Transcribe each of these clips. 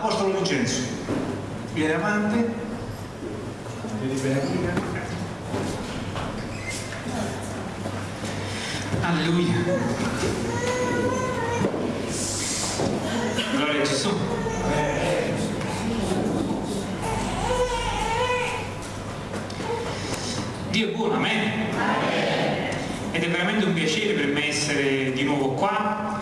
Apostolo Vincenzo, viene avanti, Alleluia. Gloria a Gesù. Dio è buono, amen. Ed è veramente un piacere per me essere di nuovo qua,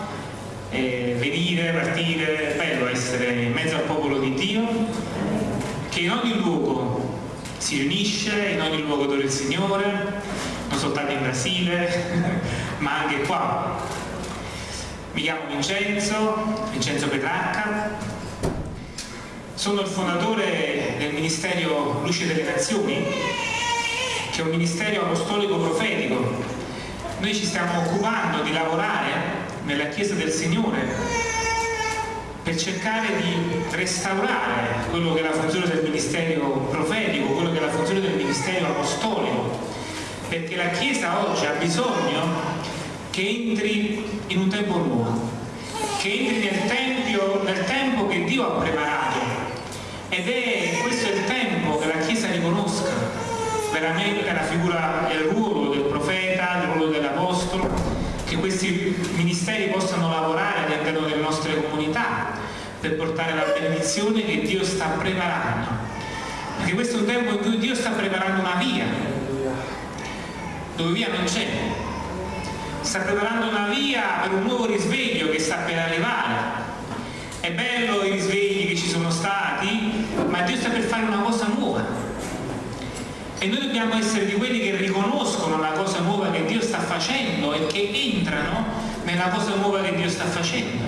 eh, venire, partire, è bello essere in mezzo al popolo di Dio, che in ogni luogo si riunisce, in ogni luogo adora il Signore, non soltanto in Brasile, ma anche qua. Mi chiamo Vincenzo, Vincenzo Petrarca, sono il fondatore del Ministero Luce delle Nazioni, che è un ministero apostolico profetico. Noi ci stiamo occupando di lavorare nella Chiesa del Signore per cercare di restaurare quello che è la funzione del ministero profetico, quello che è la funzione del ministero apostolico, perché la Chiesa oggi ha bisogno che entri in un tempo nuovo, che entri nel, tempio, nel tempo che Dio ha preparato. Ed è questo il tempo che la Chiesa riconosca. Veramente la figura e il ruolo del profeta, il ruolo dell'apostolo, che questi ministeri possano lavorare all'interno comunità per portare la benedizione che Dio sta preparando. Perché questo è un tempo in cui Dio sta preparando una via, dove via non c'è, sta preparando una via per un nuovo risveglio che sta per arrivare. È bello i risvegli che ci sono stati, ma Dio sta per fare una cosa nuova. E noi dobbiamo essere di quelli che riconoscono la cosa nuova che Dio sta facendo e che entrano nella cosa nuova che Dio sta facendo.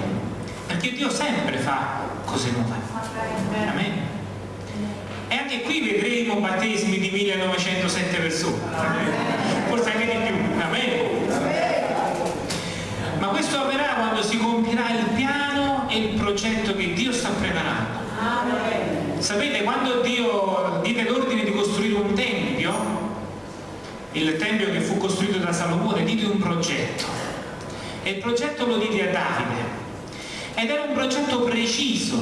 Perché Dio sempre fa cose nuove. Amen. E anche qui vedremo battesimi di 1907 persone. Forse anche di più. Amen ma questo avverrà quando si compirà il piano e il progetto che Dio sta preparando. Sapete, quando Dio diede l'ordine di costruire un tempio, il tempio che fu costruito da Salomone, diede un progetto. E il progetto lo diede a Davide. Ed era un progetto preciso,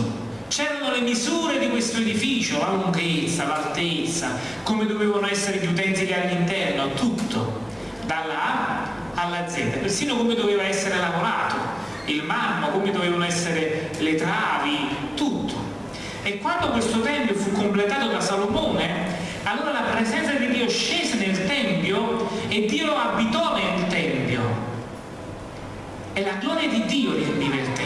c'erano le misure di questo edificio, la lunghezza, l'altezza, come dovevano essere gli utensili all'interno, tutto, dalla A alla Z, persino come doveva essere lavorato, il marmo, come dovevano essere le travi, tutto. E quando questo tempio fu completato da Salomone, allora la presenza di Dio scese nel Tempio e Dio abitò nel Tempio. E la gloria di Dio riempiva il Tempio.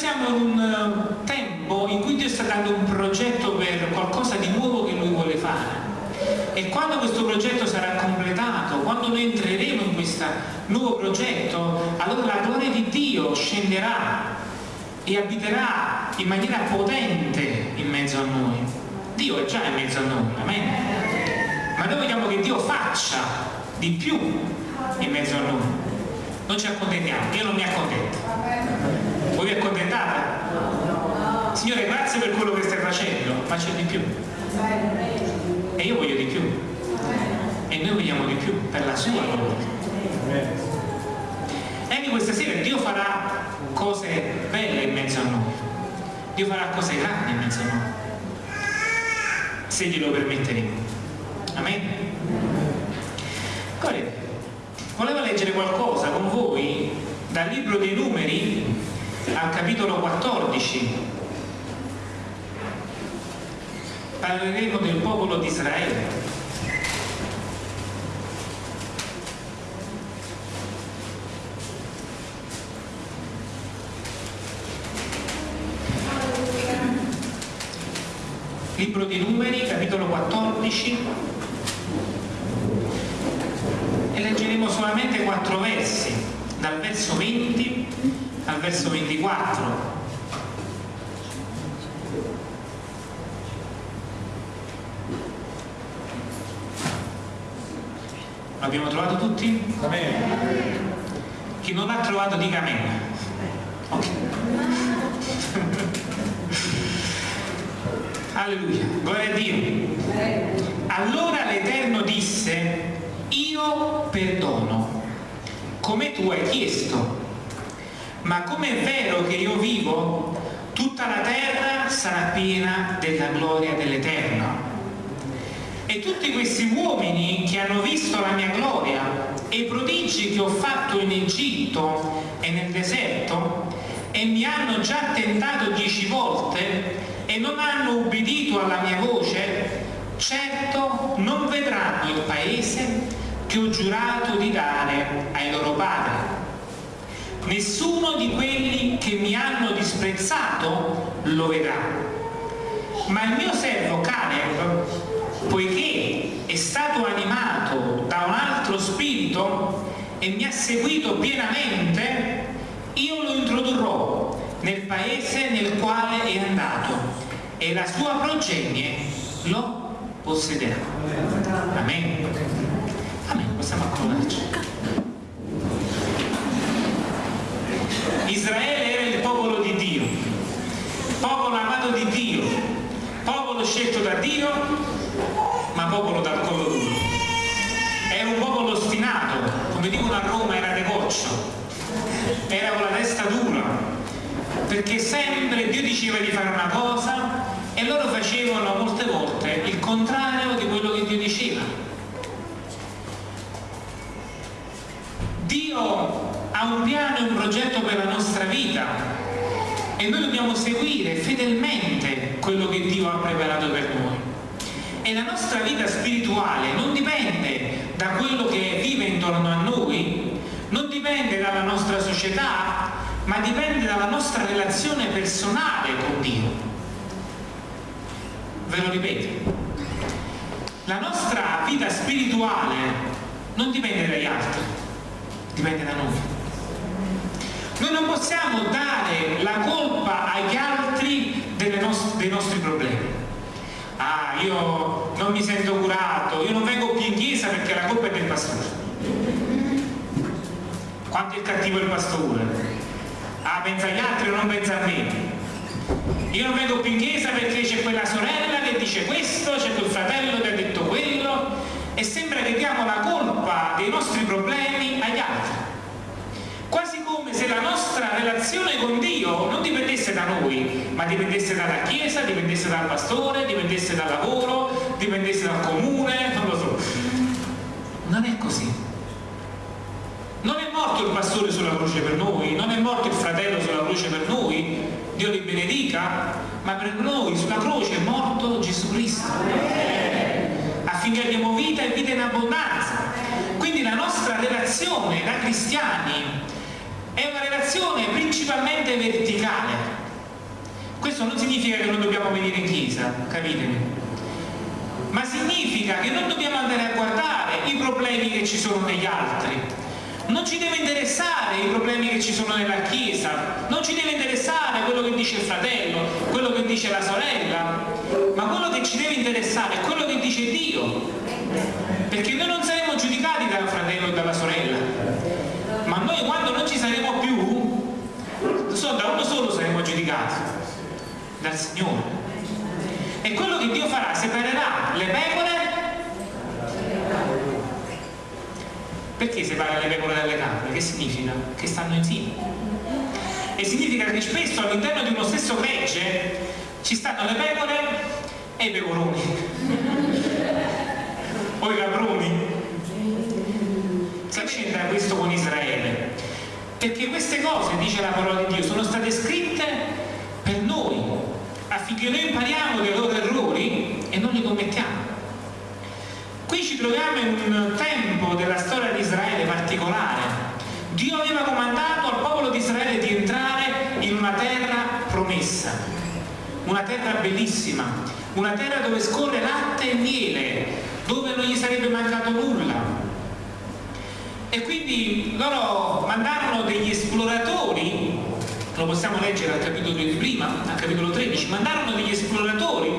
Siamo in un eh, tempo in cui Dio sta dando un progetto per qualcosa di nuovo che Lui vuole fare e quando questo progetto sarà completato, quando noi entreremo in questo nuovo progetto, allora la gloria di Dio scenderà e abiterà in maniera potente in mezzo a noi. Dio è già in mezzo a noi, amen? Ma noi vogliamo che Dio faccia di più in mezzo a noi. Non ci accontentiamo, io non mi accontento. Voi vi accontentate? Signore, grazie per quello che stai facendo, ma c'è di più. E io voglio di più. E noi vogliamo di più per la sua gloria. E anche questa sera Dio farà cose belle in mezzo a noi. Dio farà cose grandi in mezzo a noi. Se glielo permetteremo. Amen? Correte. volevo leggere qualcosa con voi dal libro dei numeri al capitolo 14 parleremo del popolo di Israele. Libro di Numeri, capitolo 14, e leggeremo solamente quattro versi, dal verso 20 al verso 24. L'abbiamo trovato tutti? Amen. Chi non l'ha trovato dica amen. Ok. Alleluia, gloria a Dio. Allora l'Eterno disse, io perdono, come tu hai chiesto, ma come è vero che io vivo, sarà piena della gloria dell'Eterno. E tutti questi uomini che hanno visto la mia gloria e i prodigi che ho fatto in Egitto e nel deserto e mi hanno già tentato dieci volte e non hanno ubbidito alla mia voce, certo non vedranno il paese che ho giurato di dare ai loro padri. Nessuno di quelli che mi hanno disprezzato lo vedrà. Ma il mio servo Caleb, poiché è stato animato da un altro spirito e mi ha seguito pienamente, io lo introdurrò nel paese nel quale è andato e la sua progenie lo possederà. Amen. Amen. Possiamo accodarci. Israele era il popolo di Dio, popolo amato di Dio, popolo scelto da Dio, ma popolo dal collo duro. Era un popolo ostinato, come dicono a Roma era decoccio, era con la testa dura, perché sempre Dio diceva di fare una cosa e loro facevano molte volte il contrario di quello che Dio diceva. Dio ha un piano e un progetto per la nostra vita e noi dobbiamo seguire fedelmente quello che Dio ha preparato per noi. E la nostra vita spirituale non dipende da quello che vive intorno a noi, dipende dalla nostra società, ma dipende dalla nostra relazione personale con Dio. Ve lo ripeto. La nostra vita spirituale non dipende dagli altri, dipende da noi. Noi non possiamo dare la colpa agli altri nost dei nostri problemi. Ah, io non mi sento curato, io non vengo più in chiesa perché la colpa è del pastore. Quanto è cattivo il pastore? Ah, pensa agli altri o non pensa a me? Io non vengo più in chiesa perché c'è quella sorella che dice questo, c'è quel fratello che ha detto quello e sembra che diamo la colpa dei nostri problemi agli altri come se la nostra relazione con Dio non dipendesse da noi, ma dipendesse dalla Chiesa, dipendesse dal pastore, dipendesse dal lavoro, dipendesse dal comune, non lo so. Non è così. Morto il pastore sulla croce per noi, non è morto il fratello sulla croce per noi, Dio li benedica, ma per noi sulla croce è morto Gesù Cristo. Affinché abbiamo vita e vita in abbondanza. Quindi la nostra relazione da cristiani è una relazione principalmente verticale. Questo non significa che non dobbiamo venire in chiesa, capitemi? Ma significa che non dobbiamo andare a guardare i problemi che ci sono negli altri. Non ci deve interessare i problemi che ci sono nella chiesa, non ci deve interessare quello che dice il fratello, quello che dice la sorella, ma quello che ci deve interessare è quello che dice Dio. Perché noi non saremo giudicati dal fratello e dalla sorella, ma noi quando non ci saremo più so, da uno solo saremo giudicati dal Signore. E quello che Dio farà separerà le pecore perché separa le pecore dalle capre? che significa? che stanno insieme e significa che spesso all'interno di uno stesso gregge ci stanno le pecore e i pecoroni o i caproni che c'entra questo con Israele? Perché queste cose, dice la parola di Dio, sono state scritte per noi, affinché noi impariamo dai loro errori e non li commettiamo. Qui ci troviamo in un tempo della storia di Israele particolare. Dio aveva comandato al popolo di Israele di entrare in una terra promessa, una terra bellissima, una terra dove scorre latte e miele, dove non gli sarebbe mancato nulla, e quindi loro mandarono degli esploratori lo possiamo leggere al capitolo di prima al capitolo 13 mandarono degli esploratori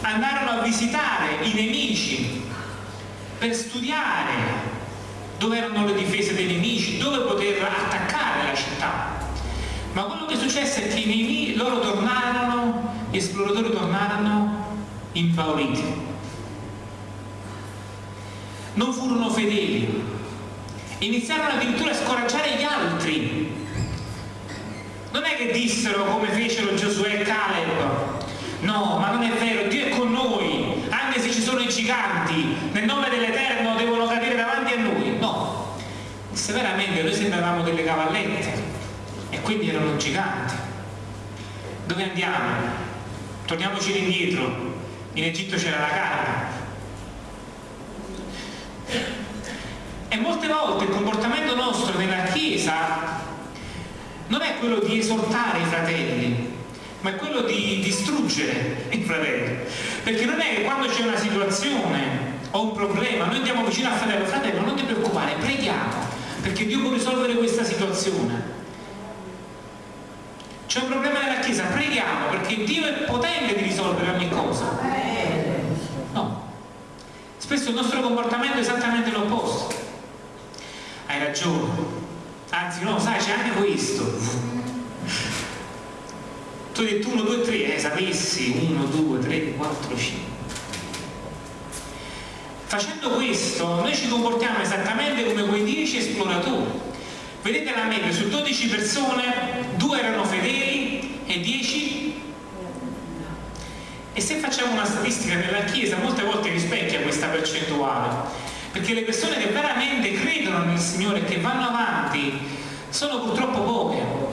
andarono a visitare i nemici per studiare dove erano le difese dei nemici dove poter attaccare la città. Ma quello che successe è che i nemici, loro tornarono gli esploratori tornarono impauriti. Non furono fedeli. Iniziarono addirittura a scoraggiare gli altri. Non è che dissero come fecero Giosuè e Caleb giganti nel nome dell'Eterno devono cadere davanti a noi no. Se veramente noi sembravamo delle cavallette e quindi erano giganti dove andiamo? torniamoci indietro. In Egitto c'era la carne. E molte volte il comportamento nostro nella Chiesa non è quello di esortare i fratelli ma è quello di distruggere i fratelli. Perché non è che quando c'è una situazione o un problema, noi andiamo vicino al fratello, fratello non ti preoccupare, preghiamo, perché Dio può risolvere questa situazione. C'è un problema nella Chiesa, preghiamo, perché Dio è potente di risolvere ogni cosa. No. Spesso il nostro comportamento è esattamente l'opposto. Hai ragione. Anzi no, sai, c'è anche questo. Tu hai detto 1, 2, 3, eh, sapessi 1, 2, 3, 4, 5. Facendo questo noi ci comportiamo esattamente come quei 10 esploratori. Vedete la media, su 12 persone, 2 erano fedeli e 10 e se facciamo una statistica nella Chiesa molte volte rispecchia questa percentuale perché le persone che veramente credono nel Signore e che vanno avanti sono purtroppo poche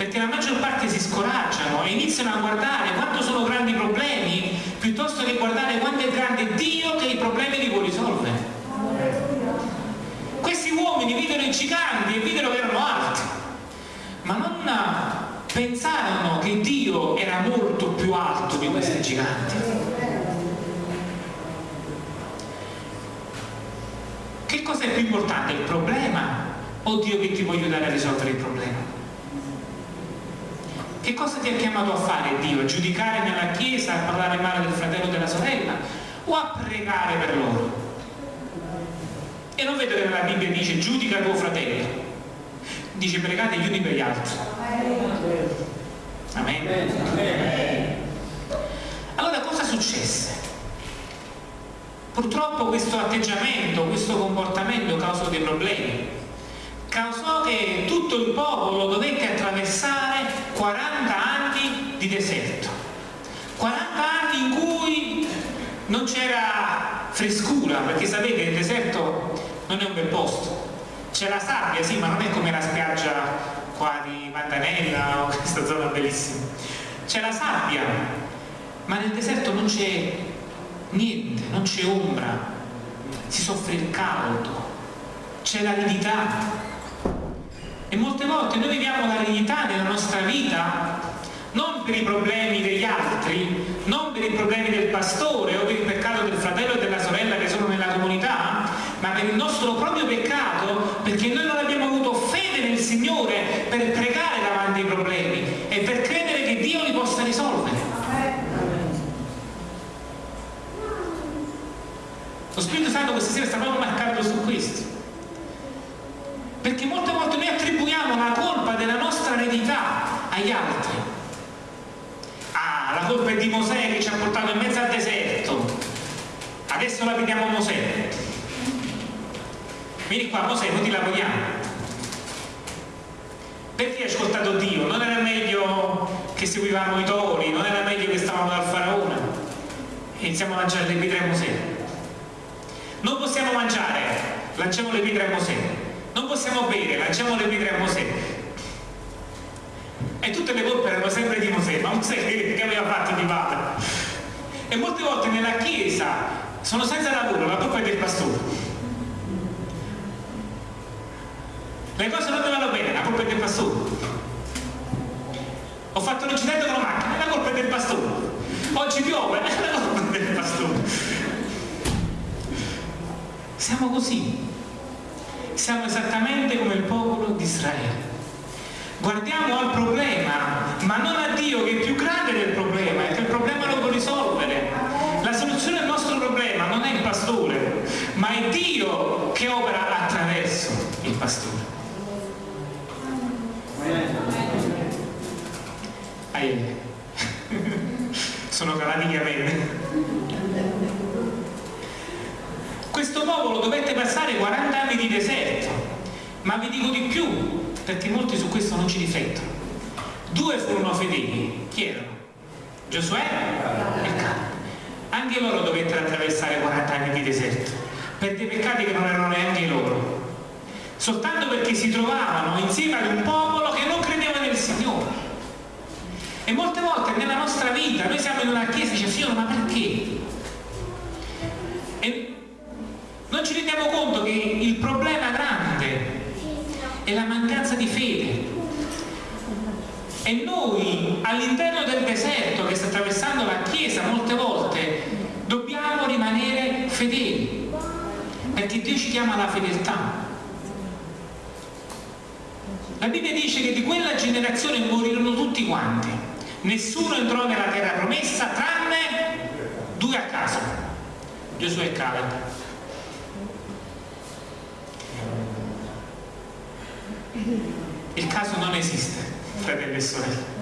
perché la maggior parte si scoraggiano e iniziano a guardare quanto sono grandi i problemi piuttosto che guardare quanto è grande Dio che i problemi li può risolvere. Questi uomini videro i giganti e videro che erano alti, ma non pensarono che Dio era molto più alto di questi giganti. Che cosa è più importante, il problema o Dio che ti può aiutare a risolvere il problema? Che cosa ti ha chiamato a fare Dio? A giudicare nella chiesa, a parlare male del fratello o della sorella? O a pregare per loro? E non vedo che nella Bibbia dice giudica tuo fratello. Dice pregate gli uni per gli altri. Amen. Allora cosa successe? Purtroppo questo atteggiamento, questo comportamento causò dei problemi causò che tutto il popolo dovette attraversare 40 anni di deserto. 40 anni in cui non c'era frescura, perché sapete il deserto non è un bel posto. C'è la sabbia, sì, ma non è come la spiaggia qua di Mantanella o questa zona bellissima. C'è la sabbia, ma nel deserto non c'è niente, non c'è ombra, si soffre il caldo, c'è l'aridità, e molte volte noi viviamo l'aridità nella vita non per i problemi degli altri, non per i problemi del pastore o per il peccato del fratello e della sorella che sono nella comunità, ma per il nostro proprio peccato, perché noi non abbiamo avuto fede nel Signore per pregare davanti ai problemi e per credere che Dio li possa risolvere. Lo Spirito Santo questa sera sta proprio marcando su questo perché molte volte noi attribuiamo la colpa della nostra eredità agli altri. Ah la colpa è di Mosè che ci ha portato in mezzo al deserto. Adesso la vediamo Mosè. Vieni qua Mosè noi ti lavoriamo. Perché hai ascoltato Dio? non era meglio che seguivamo i tori non era meglio che stavamo dal faraone? Iniziamo a lanciare le pietre a Mosè. Non possiamo mangiare lanciamo le pietre a Mosè. Non possiamo bere, lanciamo le pietre a Mosè. E tutte le colpe erano sempre di Mosè, ma Mosè che aveva fatto di padre? E molte volte nella Chiesa sono senza lavoro, la colpa è del pastore. Le cose non vanno bene, la colpa è del pastore. Ho fatto un incidente con la macchina, la colpa è del pastore. Oggi piove, la colpa è del pastore. Siamo così siamo esattamente come il popolo di Israele. Guardiamo al problema, ma non a Dio che è più grande del problema e che il problema lo può risolvere. La soluzione del nostro problema non è il pastore, ma è Dio che opera attraverso il pastore. Ahimè. Sono calati capelli questo popolo dovette passare 40 anni di deserto ma vi dico di più perché molti su questo non ci riflettono due furono fedeli chi erano? Giosuè e Caleb anche loro dovettero attraversare 40 anni di deserto per dei peccati che non erano neanche loro soltanto perché si trovavano insieme ad un popolo che non credeva nel Signore. E molte volte nella nostra vita noi siamo in una chiesa e diciamo, Signore, ma perché? E non ci rendiamo conto che il problema è la mancanza di fede. E noi all'interno del deserto che sta attraversando la Chiesa molte volte dobbiamo rimanere fedeli, perché Dio ci chiama alla fedeltà. La Bibbia dice che di quella generazione morirono tutti quanti, nessuno entrò nella terra promessa tranne due a caso, Gesù e Caleb. Il caso non esiste, fratelli e sorelle.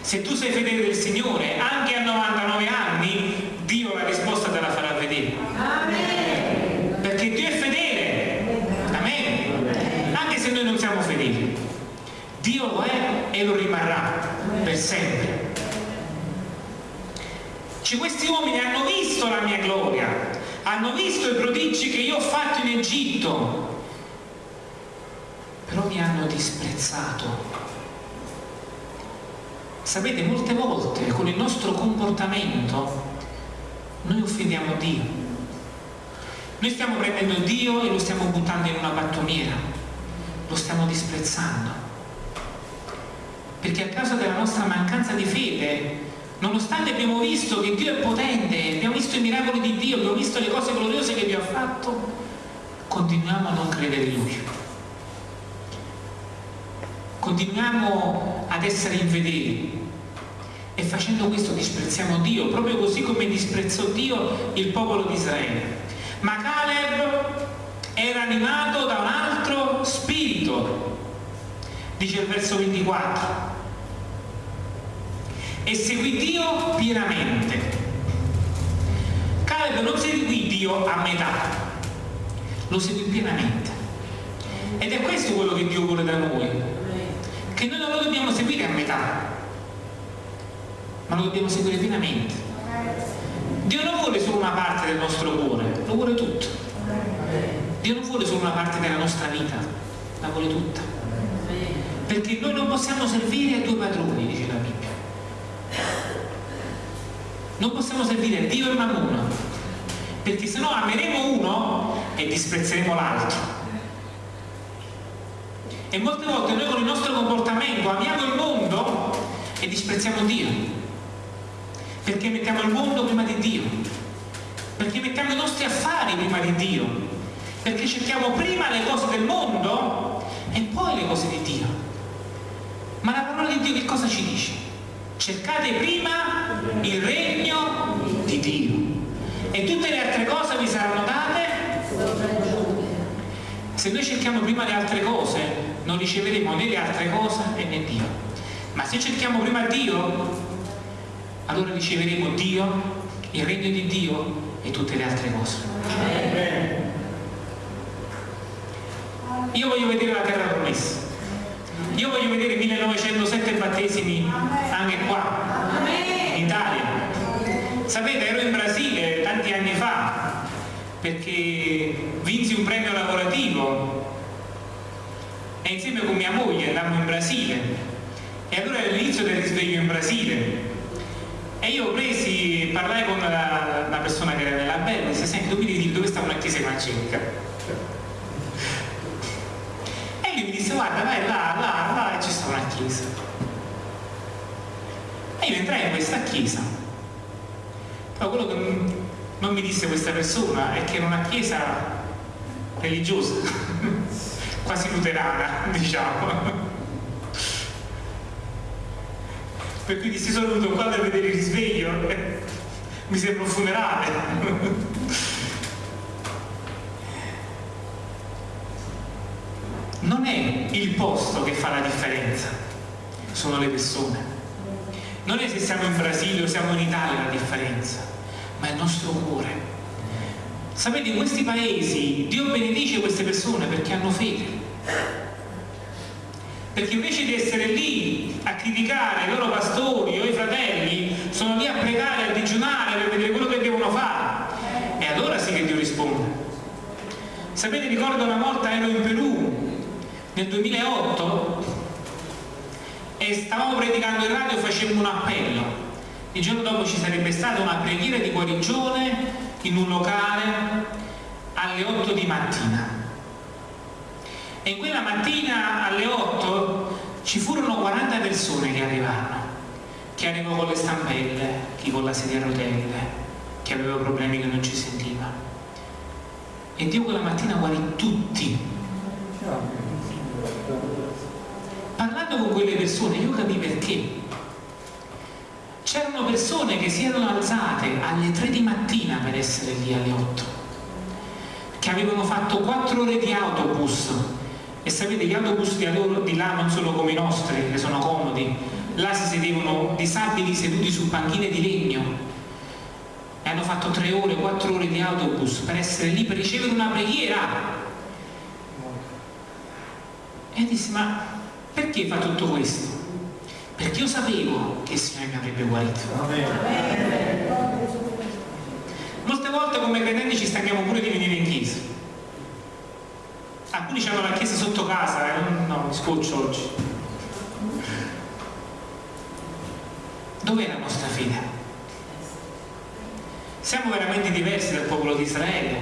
Se tu sei fedele del Signore, anche a 99 anni, Dio la risposta te la farà vedere. Amen. Perché Dio è fedele. Amen. Anche se noi non siamo fedeli. Dio lo è e lo rimarrà per sempre. Cioè, questi uomini hanno visto la mia gloria, hanno visto i prodigi che io ho fatto in Egitto, mi hanno disprezzato. Sapete, molte volte con il nostro comportamento noi offendiamo Dio. Noi stiamo prendendo Dio e lo stiamo buttando in una battoniera, lo stiamo disprezzando. Perché a causa della nostra mancanza di fede, nonostante abbiamo visto che Dio è potente, abbiamo visto i miracoli di Dio, abbiamo visto le cose gloriose che Dio ha fatto, continuiamo a non credere in Lui. Continuiamo ad essere infedeli e facendo questo disprezziamo Dio, proprio così come disprezzò Dio il popolo di Israele. Ma Caleb era animato da un altro spirito, dice il verso 24, e seguì Dio pienamente. Caleb non seguì Dio a metà, lo seguì pienamente. Ed è questo quello che Dio vuole da noi, che noi non lo dobbiamo seguire a metà, ma lo dobbiamo seguire pienamente. Dio non vuole solo una parte del nostro cuore, lo vuole tutto. Dio non vuole solo una parte della nostra vita, la vuole tutta. Perché noi non possiamo servire a due padroni, dice la Bibbia. Non possiamo servire a Dio e Mammona, perché se no ameremo uno e disprezzeremo l'altro. E molte volte noi con il nostro comportamento amiamo il mondo e disprezziamo Dio perché mettiamo il mondo prima di Dio, perché mettiamo i nostri affari prima di Dio, perché cerchiamo prima le cose del mondo e poi le cose di Dio. Ma la parola di Dio che cosa ci dice? Cercate prima il regno di Dio e tutte le altre cose vi saranno date. Se noi cerchiamo prima le altre cose, non riceveremo né le altre cose né Dio. Ma se cerchiamo prima Dio, allora riceveremo Dio, il regno di Dio e tutte le altre cose. Io voglio vedere la terra promessa. Io voglio vedere 1907 battesimi anche qua, in Italia. Sapete, ero in Brasile tanti anni fa perché vinsi un premio lavorativo insieme con mia moglie andammo in Brasile e allora era l'inizio del risveglio in Brasile e io presi, parlai con la, la persona che era nella bella e disse, senti, tu mi dire dove sta una chiesa evangelica. E lui mi disse, guarda, vai là, là, là, e ci sta una chiesa. E io entrai in questa chiesa. Però quello che non mi disse questa persona è che era una chiesa religiosa, quasi luterana, diciamo. per cui dissi sono venuto qua per vedere il risveglio mi sembra un funerale. Non è il posto che fa la differenza sono le persone. Non è se siamo in Brasile o siamo in Italia la differenza ma è il nostro cuore sapete in questi paesi Dio benedice queste persone perché hanno fede. Perché invece di essere lì a criticare i loro pastori o i fratelli sono lì a pregare, a digiunare per vedere quello che devono fare. E allora sì che Dio risponde. Sapete ricordo una volta ero in Perù nel 2008 e stavamo predicando in radio e facemmo un appello. Il giorno dopo ci sarebbe stata una preghiera di guarigione in un locale alle 8 di mattina. E quella mattina alle 8 ci furono 40 persone che arrivarono, chi arrivò con le stampelle, chi con la sedia a rotelle, chi aveva problemi che non ci sentiva. E Dio quella mattina guarì tutti. Parlando con quelle persone io capii perché. C'erano persone che si erano alzate alle 3 di mattina per essere lì alle 8, che avevano fatto 4 ore di autobus e sapete gli autobus di, loro, di là non sono come i nostri, che sono comodi, là si sedevano disabili seduti su panchine di legno e hanno fatto 3 ore, 4 ore di autobus per essere lì per ricevere una preghiera. E dissi, ma perché fa tutto questo? Perché io sapevo che il Signore mi avrebbe guarito. Molte volte come credenti ci stanchiamo pure di venire in chiesa. Alcuni hanno la chiesa sotto casa, eh? no, mi scoccio oggi. Dov'è la nostra fede? Siamo veramente diversi dal popolo di Israele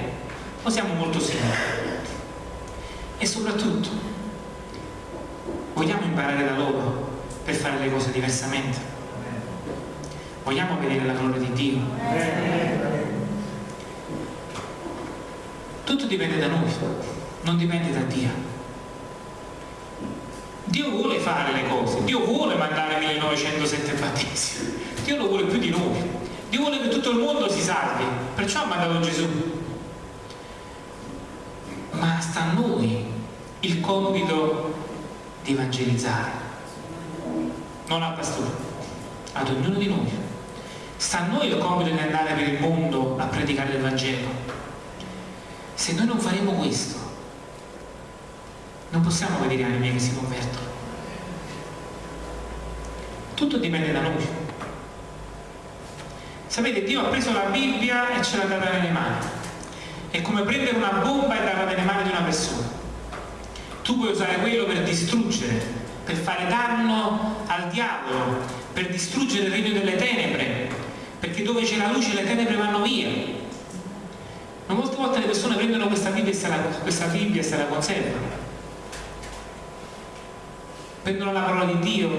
o siamo molto simili? E soprattutto, vogliamo imparare da loro per fare le cose diversamente? Vogliamo vedere la gloria di Dio? Tutto dipende da noi, non dipende da Dio. Dio vuole fare le cose, Dio vuole mandare 1907 battesimi, Dio lo vuole più di noi, Dio vuole che tutto il mondo si salvi, perciò ha mandato Gesù. Ma sta a noi il compito di evangelizzare, non al pastore, ad ognuno di noi. Sta a noi il compito di andare per il mondo a predicare il Vangelo. Se noi non faremo questo, non possiamo vedere anime che si convertono. Tutto dipende da noi. Sapete, Dio ha preso la Bibbia e ce l'ha data nelle mani. È come prendere una bomba e darla nelle mani di una persona. Tu puoi usare quello per distruggere, per fare danno al diavolo, per distruggere il regno delle tenebre, perché dove c'è la luce le tenebre vanno via. Ma molte volte le persone prendono questa Bibbia e se la, questa Bibbia se la conservano. Prendono la parola di Dio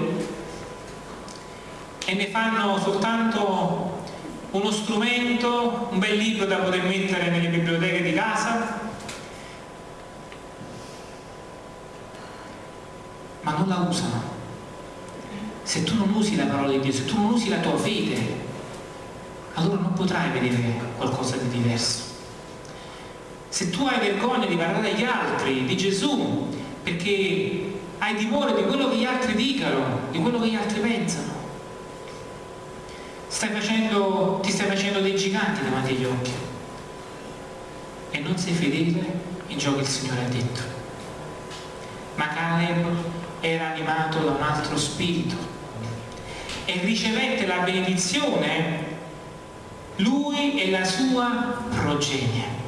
e ne fanno soltanto uno strumento, un bel libro da poter mettere nelle biblioteche di casa, non la usano. Se tu non usi la parola di Dio, se tu non usi la tua fede, allora non potrai vedere qualcosa di diverso. Se tu hai vergogna di parlare agli altri di Gesù, perché hai timore di quello che gli altri dicano, di quello che gli altri pensano, stai facendo, ti stai facendo dei giganti davanti agli occhi e non sei fedele in ciò che il Signore ha detto. Ma Caleb era animato da un altro spirito e ricevette la benedizione lui e la sua progenie.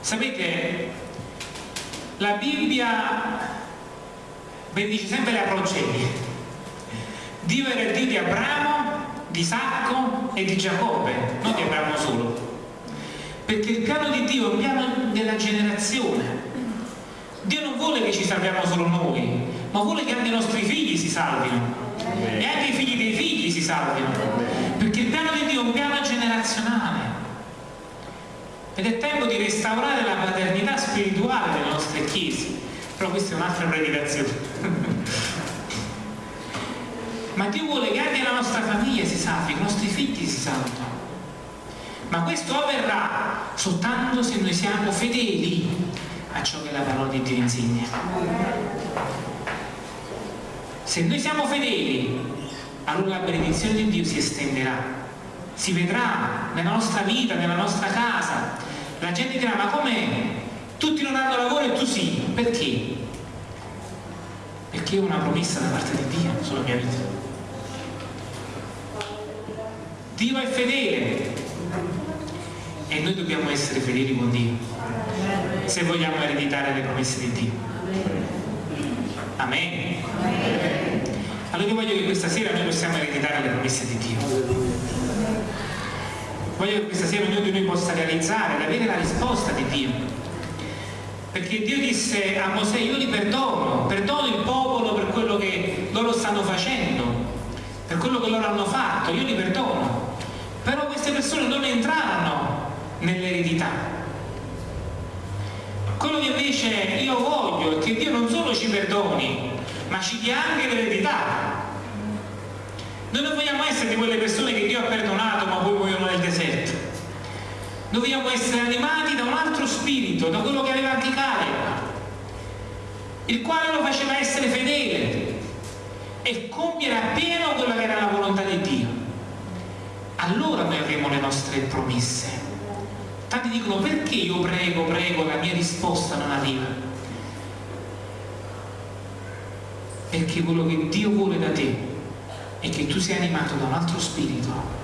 Sapete, la Bibbia benedice sempre la progenie. Dio era il Dio di Abramo, di Isacco e di Giacobbe, non di Abramo solo. Perché il piano di Dio è un piano della generazione. Dio non vuole che ci salviamo solo noi, ma vuole che anche i nostri figli si salvino e anche i figli dei figli si salvino. Perché il piano di Dio è un piano generazionale. Ed è tempo di restaurare la paternità spirituale delle nostre chiese. Però questa è un'altra predicazione. Ma Dio vuole che anche la nostra famiglia si salvi, i nostri figli si salvino. Ma questo avverrà soltanto se noi siamo fedeli a ciò che la parola di Dio insegna. Se noi siamo fedeli, allora la benedizione di Dio si estenderà si vedrà nella nostra vita, nella nostra casa. La gente dirà, ma com'è? Tutti non hanno lavoro e tu sì. Perché? Perché è una promessa da parte di Dio sulla mia vita. Dio è fedele e noi dobbiamo essere fedeli con Dio se vogliamo ereditare le promesse di Dio. Amen. Allora io voglio che questa sera noi possiamo ereditare le promesse di Dio. Voglio che questa sera ognuno di noi possa realizzare avere la risposta di Dio. Perché Dio disse a Mosè, io li perdono, perdono il popolo per quello che loro stanno facendo, per quello che loro hanno fatto, io li perdono. Però queste persone non entrarono nell'eredità. Quello che invece io voglio è che Dio non solo ci perdoni, ma ci dia anche l'eredità. Noi non vogliamo essere di quelle persone che Dio ha perdonato ma poi muoiono nel deserto. Vogliamo essere animati da un altro spirito, da quello che aveva anche Caleb, il quale lo faceva essere fedele e compiere appieno quella che era la volontà di Dio. Allora noi avremo le nostre promesse. Tanti dicono perché io prego, prego, la mia risposta non arriva. Perché quello che Dio vuole da te è che tu sia animato da un altro spirito